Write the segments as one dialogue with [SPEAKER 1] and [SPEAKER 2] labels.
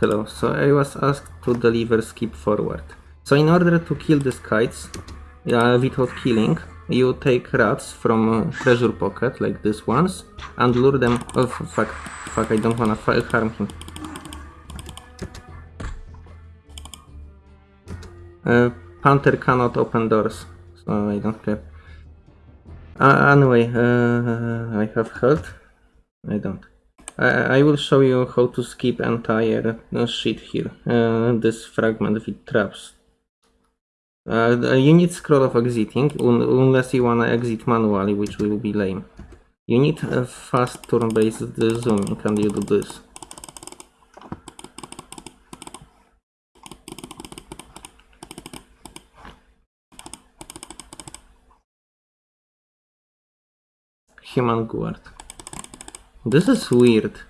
[SPEAKER 1] Hello, so I was asked to deliver skip forward. So in order to kill these kites, uh, without killing, you take rats from treasure pocket, like these ones, and lure them... Oh fuck, fuck, I don't wanna harm him. Uh, Panther cannot open doors, so I don't care. Uh, anyway, uh, I have health. I don't. I, I will show you how to skip entire uh, shit here. Uh, this fragment with traps. Uh, you need scroll of exiting, un unless you wanna exit manually, which will be lame. You need a fast turn-based zooming, and you do this. Human guard. This is weird.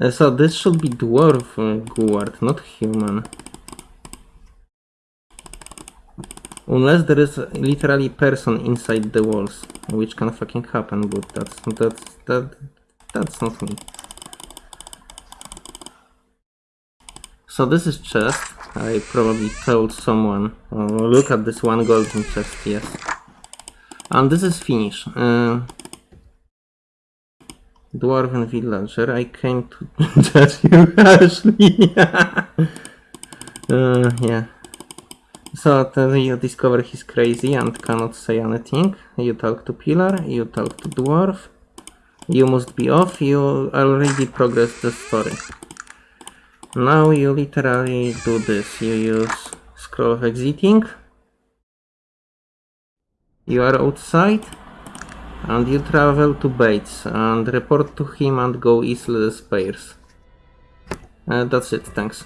[SPEAKER 1] Uh, so this should be dwarf uh, guard, not human. Unless there is literally person inside the walls, which can fucking happen, but that's that's that that's not me. So this is chest. I probably told someone. Oh, look at this one golden chest, yes. And this is finish. Uh, Dwarven villager, I came to judge you harshly. uh, yeah. So then you discover he's crazy and cannot say anything. You talk to Pillar, you talk to Dwarf. You must be off, you already progressed the story. Now you literally do this. You use scroll of exiting. You are outside and you travel to Bates and report to him and go eastless Spears. Uh, that's it, thanks.